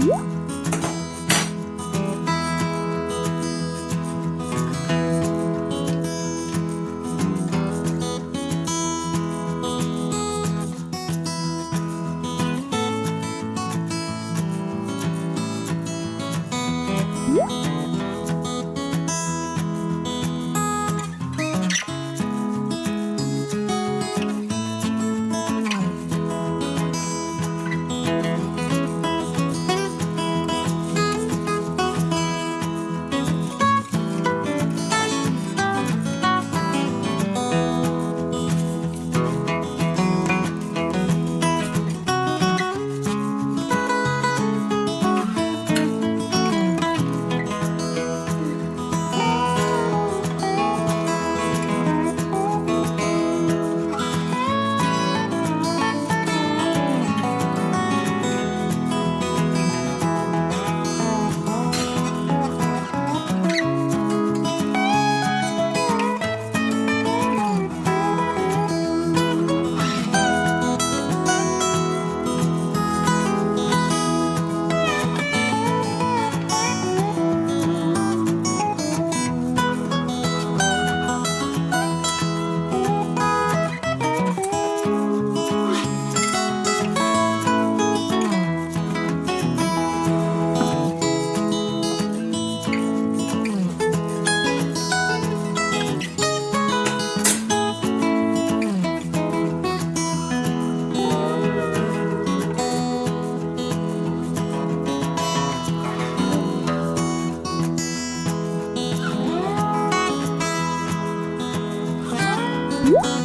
응? 음.